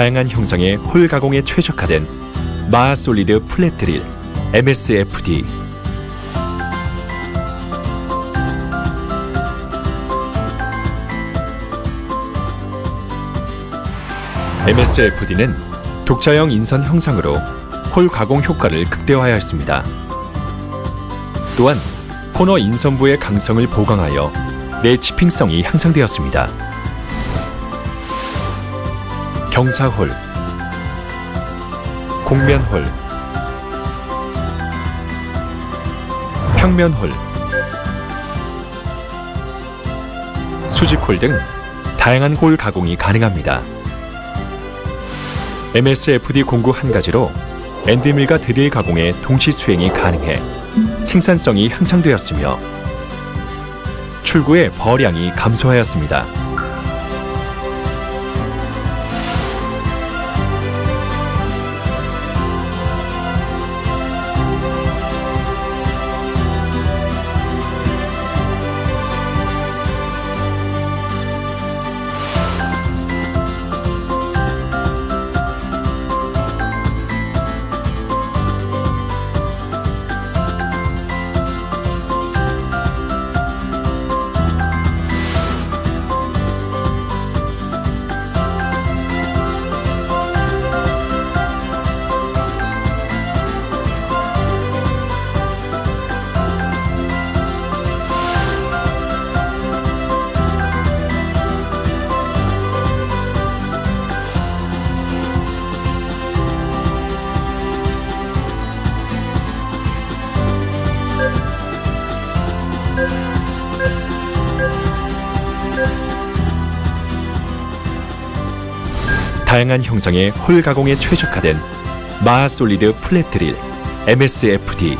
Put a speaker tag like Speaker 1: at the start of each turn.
Speaker 1: 다양한 형상의 hole 가공에 최적화된 마하 솔리드 플랫 드릴 MSFD MSFD는 독자형 인선 형상으로 hole 가공 효과를 극대화하였습니다. 또한 코너 인선부의 강성을 보강하여 내chipping성이 향상되었습니다. 경사홀, 곡면홀, 평면홀, 수직홀 등 다양한 홀 가공이 가능합니다. MSFD 공구 한 가지로 엔드밀과 드릴 가공의 동시 수행이 가능해 생산성이 향상되었으며 출구의 버량이 감소하였습니다. 다양한 형상의 홀 가공에 최적화된 마하 솔리드 플랫 드릴 MSFD